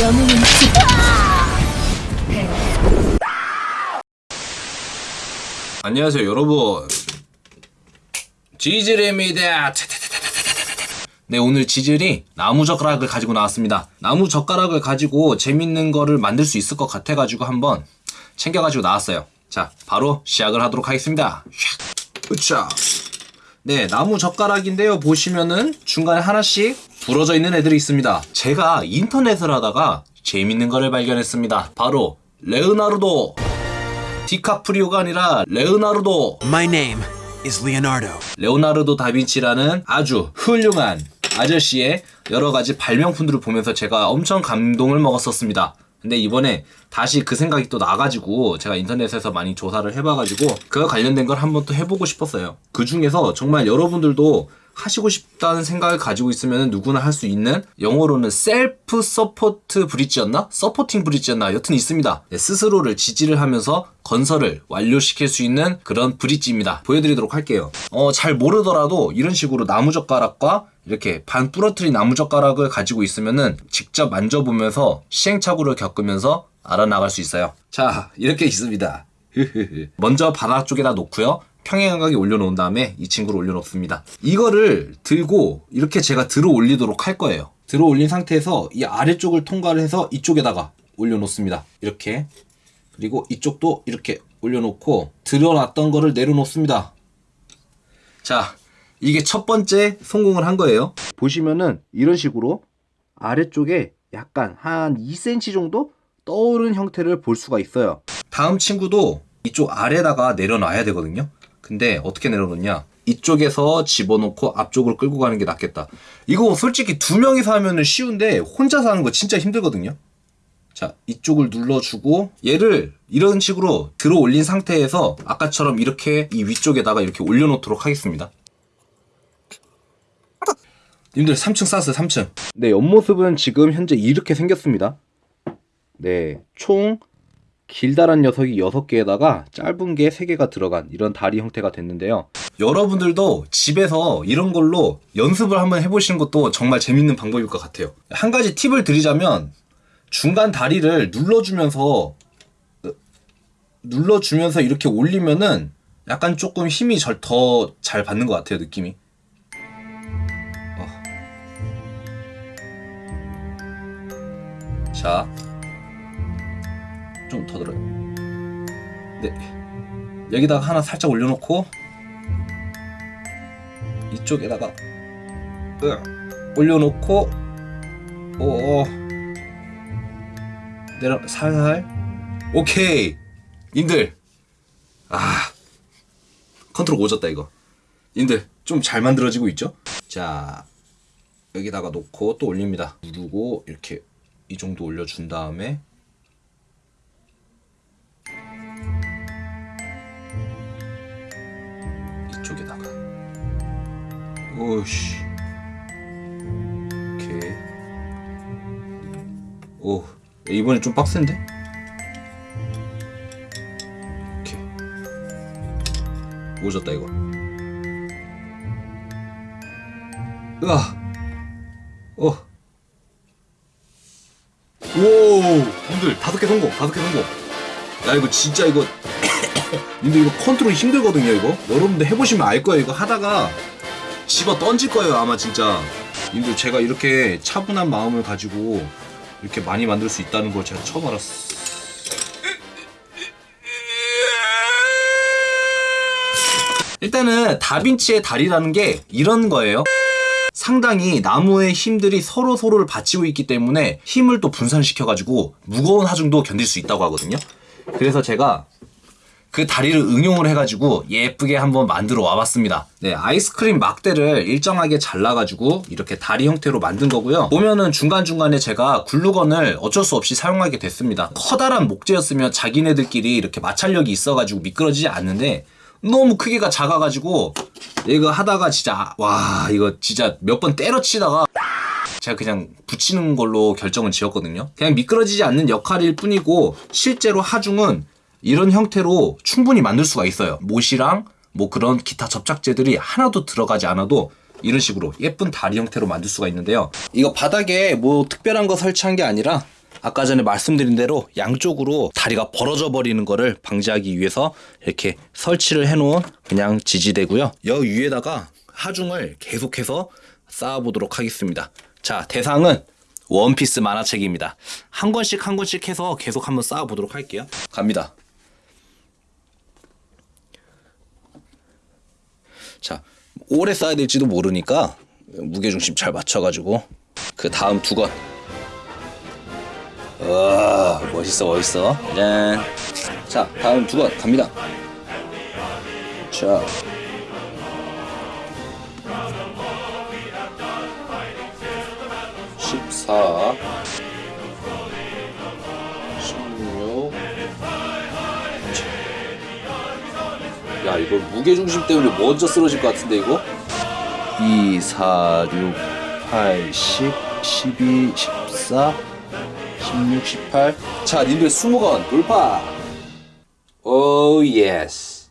영웅은 지 안녕하세요 여러분. 지질입니다. 네 오늘 지질이 나무젓가락을 가지고 나왔습니다. 나무젓가락을 가지고 재밌는 거를 만들 수 있을 것 같아가지고 한번 챙겨가지고 나왔어요. 자 바로 시작을 하도록 하겠습니다. 으차 네 나무젓가락인데요. 보시면은 중간에 하나씩 부러져 있는 애들이 있습니다 제가 인터넷을 하다가 재밌는 거를 발견했습니다 바로 레오나르도 디카프리오가 아니라 레오나르도 My name is Leonardo. 레오나르도 다빈치라는 아주 훌륭한 아저씨의 여러 가지 발명품들을 보면서 제가 엄청 감동을 먹었었습니다. 근데 이번에 다시 그 생각이 또 나가지고 제가 인터넷에서 많이 조사를 해봐가지고 그와 관련된 걸 한번 또 해보고 싶었어요. 그 중에서 정말 여러분들도 하시고 싶다는 생각을 가지고 있으면 누구나 할 수 있는 영어로는 self support bridge였나? supporting bridge였나? 여튼 있습니다. 네, 스스로를 지지를 하면서 건설을 완료시킬 수 있는 그런 bridge입니다. 보여드리도록 할게요. 어, 잘 모르더라도 이런 식으로 나무젓가락과 이렇게 반 부러뜨린 나무젓가락을 가지고 있으면은 직접 만져보면서 시행착오를 겪으면서 알아나갈 수 있어요. 자, 이렇게 있습니다. 먼저 바닥 쪽에다 놓고요. 평행하게 올려놓은 다음에 이 친구를 올려놓습니다. 이거를 들고 이렇게 제가 들어 올리도록 할 거예요. 들어 올린 상태에서 이 아래쪽을 통과를 해서 이쪽에다가 올려놓습니다. 이렇게. 그리고 이쪽도 이렇게 올려놓고 들어놨던 거를 내려놓습니다. 자, 이게 첫 번째 성공을 한 거예요. 보시면은 이런 식으로 아래쪽에 약간 한 2cm 정도 떠오른 형태를 볼 수가 있어요. 다음 친구도 이쪽 아래다가 내려놔야 되거든요. 근데 어떻게 내려놓냐? 이쪽에서 집어넣고 앞쪽으로 끌고 가는 게 낫겠다. 이거 솔직히 두 명이서 하면 은 쉬운데 혼자서 하는 거 진짜 힘들거든요. 자, 이쪽을 눌러주고 얘를 이런 식으로 들어 올린 상태에서 아까처럼 이렇게 이 위쪽에다가 이렇게 올려놓도록 하겠습니다. 님들 3층 쌓았어요 3층 네 옆모습은 지금 현재 이렇게 생겼습니다 네총 길다란 녀석이 6개에다가 짧은 게 3개가 들어간 이런 다리 형태가 됐는데요. 여러분들도 집에서 이런 걸로 연습을 한번 해보시는 것도 정말 재밌는 방법일 것 같아요. 한 가지 팁을 드리자면 중간 다리를 눌러주면서 눌러주면서 이렇게 올리면은 약간 조금 힘이 더 잘 받는 것 같아요 느낌이. 자, 좀 더 들어요. 네. 여기다가 하나 살짝 올려놓고 이쪽에다가 으, 올려놓고 오 내려 살살. 오케이. 인들. 아. 컨트롤 오졌다 이거. 인들 좀 잘 만들어지고 있죠? 자 여기다가 놓고 또 올립니다. 누르고 이렇게 이 정도 올려준 다음에 오씨. 오케이. 오 이번에 좀 빡센데? 오케이. 오졌다 이거. 으아. 어. 오, 님들 다섯 개 성공, 다섯 개 성공. 야 이거 진짜 이거, 님들 이거 컨트롤 힘들거든요 이거. 여러분들 해보시면 알 거예요 이거 하다가 집어 던질 거예요 아마 진짜. 님들 제가 이렇게 차분한 마음을 가지고 이렇게 많이 만들 수 있다는 걸 제가 처음 알았어. 일단은 다빈치의 다리라는 게 이런 거예요. 상당히 나무의 힘들이 서로 서로를 받치고 있기 때문에 힘을 또 분산시켜가지고 무거운 하중도 견딜 수 있다고 하거든요. 그래서 제가 그 다리를 응용을 해가지고 예쁘게 한번 만들어 와봤습니다. 네, 아이스크림 막대를 일정하게 잘라가지고 이렇게 다리 형태로 만든 거고요. 보면은 중간중간에 제가 글루건을 어쩔 수 없이 사용하게 됐습니다. 커다란 목재였으면 자기네들끼리 이렇게 마찰력이 있어가지고 미끄러지지 않는데 너무 크기가 작아가지고 이거 하다가 진짜 와 이거 진짜 몇 번 때려치다가 제가 그냥 붙이는 걸로 결정을 지었거든요 그냥 미끄러지지 않는 역할일 뿐이고 실제로 하중은 이런 형태로 충분히 만들 수가 있어요 못이랑 뭐 그런 기타 접착제들이 하나도 들어가지 않아도 이런 식으로 예쁜 다리 형태로 만들 수가 있는데요 이거 바닥에 뭐 특별한 거 설치한 게 아니라 아까 전에 말씀드린 대로 양쪽으로 다리가 벌어져 버리는 거를 방지하기 위해서 이렇게 설치를 해 놓은 그냥 지지대고요. 여 위에다가 하중을 계속해서 쌓아 보도록 하겠습니다. 자 대상은 원피스 만화책입니다. 한 권씩 한 권씩 해서 계속 한번 쌓아 보도록 할게요. 갑니다. 자 오래 쌓아야 될지도 모르니까 무게중심 잘 맞춰가지고 그 다음 두 건. 와 멋있어 멋있어. 짠. 자 다음 두 건 갑니다. 자. 십사, 야 이거 무게 중심 때문에 먼저 쓰러질 것 같은데 이거? 2, 4, 6, 8, 10, 12, 14, 16, 18. 자, 님들 20건 돌파. Oh yes.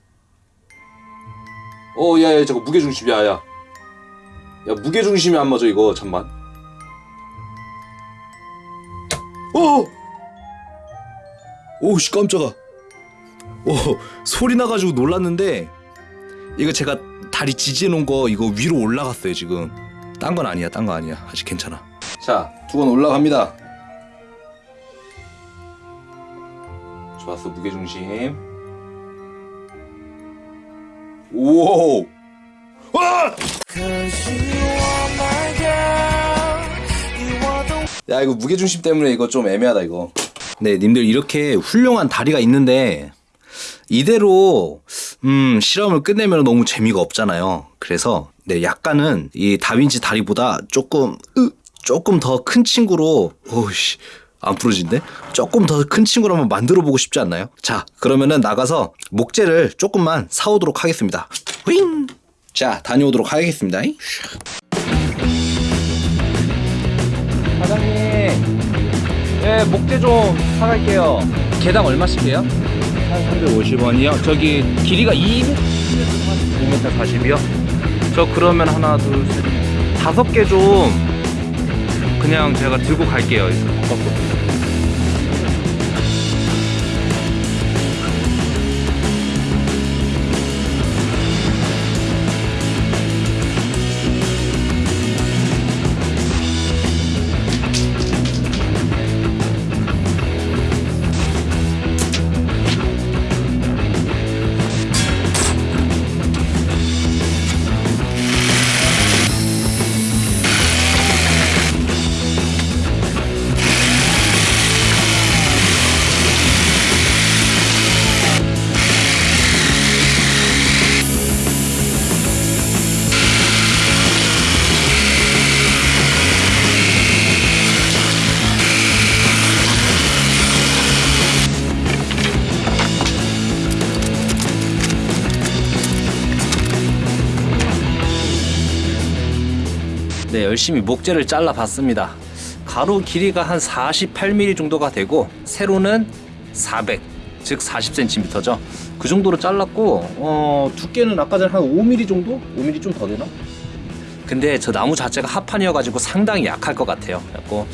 오 야야 저거 무게 중심 야 야. 야 무게 중심이 안 맞아 이거 잠만. 오! 오씨 깜짝아. 오 소리 나가지고 놀랐는데 이거 제가 다리 지지해 놓은 거 이거 위로 올라갔어요 지금. 딴 건 아니야 딴 거 아니야. 아직 괜찮아. 자 두 건 올라갑니다. 좋았어 무게중심. 오 와! 야 이거 무게중심 때문에 이거 좀 애매하다 이거. 네 님들 이렇게 훌륭한 다리가 있는데 이대로 음 실험을 끝내면 너무 재미가 없잖아요 그래서 네 약간은 이 다빈치 다리보다 조금 으, 조금 더 큰 친구로 오씨 안 부러진데 조금 더 큰 친구로 한번 만들어 보고 싶지 않나요? 자 그러면은 나가서 목재를 조금만 사오도록 하겠습니다 윙! 자 다녀오도록 하겠습니다 사장님 예 목재 좀 사갈게요 개당 얼마씩이에요? 한 350원이요. 저기 길이가 2m 2m 40이요? 저 그러면 하나 둘셋 다섯 개 좀 그냥 제가 들고 갈게요. 바깥으 열심히 목재를 잘라 봤습니다. 가로 길이가 한 48mm 정도가 되고 세로는 400, 즉 40cm죠. 그 정도로 잘랐고 어, 두께는 아까 전에 한 5mm 정도? 5mm 좀 더 되나? 근데 저 나무 자체가 합판이어가지고 상당히 약할 것 같아요. 그래고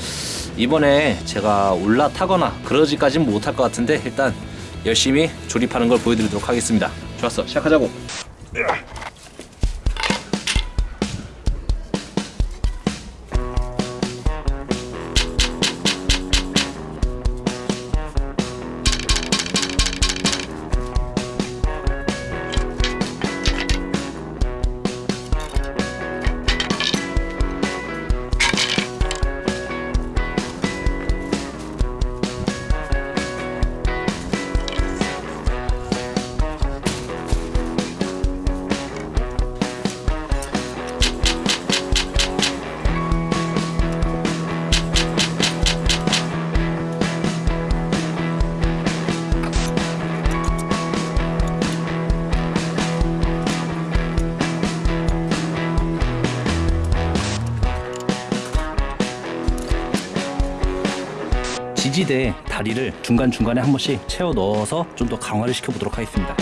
이번에 제가 올라타거나 그러지까진 못할 것 같은데 일단 열심히 조립하는 걸 보여드리도록 하겠습니다. 좋았어, 시작하자고. 지지대 다리를 중간중간에 한 번씩 채워 넣어서 좀 더 강화를 시켜보도록 하겠습니다.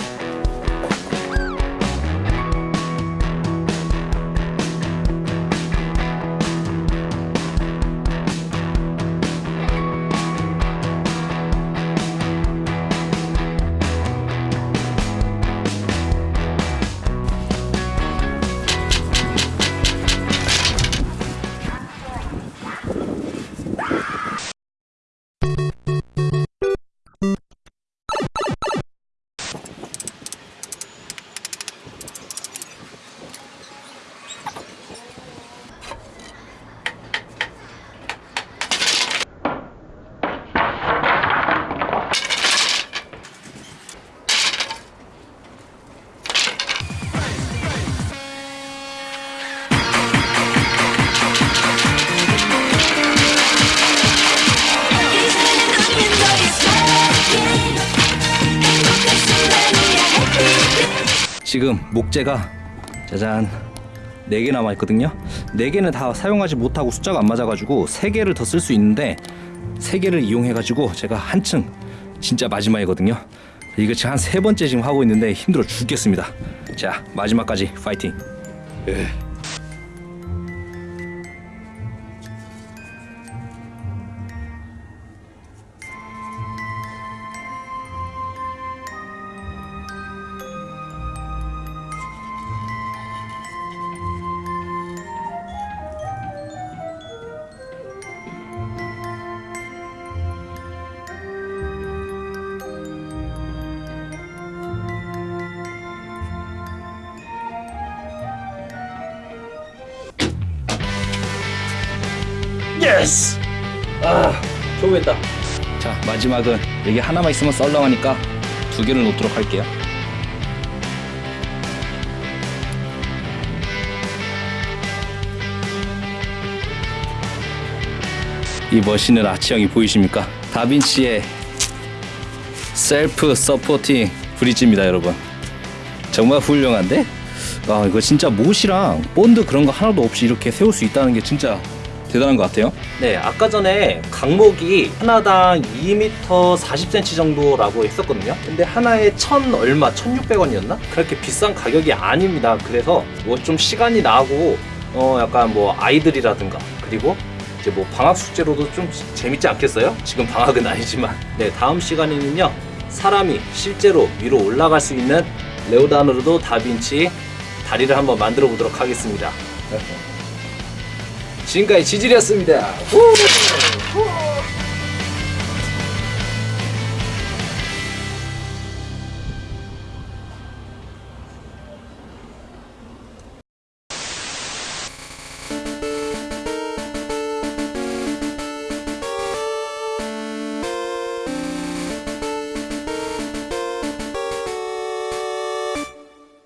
지금 목재가 짜잔 4개 남아있거든요. 4개는 다 사용하지 못하고 숫자가 안 맞아가지고 3개를 더 쓸 수 있는데 3개를 이용해가지고 제가 한층 진짜 마지막이거든요. 이거 지금 한 세 번째 지금 하고 있는데 힘들어 죽겠습니다. 자 마지막까지 파이팅. 예. Yes! 아, 좋겠다. 자, 마지막은 여기 하나만 있으면 썰렁하니까 두 개를 놓도록 할게요. 이 멋있는 아치형이 보이십니까? 다빈치의 self-supporting bridge입니다, 여러분. 정말 훌륭한데? 아 이거 진짜 못이랑 본드 그런 거 하나도 없이 이렇게 세울 수 있다는 게 진짜 대단한 것 같아요. 네, 아까 전에 강목이 하나당 2m 40cm 정도라고 했었거든요. 근데 하나에 천 얼마, 1,600원이었나? 그렇게 비싼 가격이 아닙니다. 그래서 뭐 좀 시간이 나고 어 약간 뭐 아이들이라든가 그리고 이제 뭐 방학 숙제로도 좀 재밌지 않겠어요? 지금 방학은 아니지만 네 다음 시간에는요 사람이 실제로 위로 올라갈 수 있는 레오나르도 다빈치 다리를 한번 만들어 보도록 하겠습니다. 지금까지 지질이었습니다.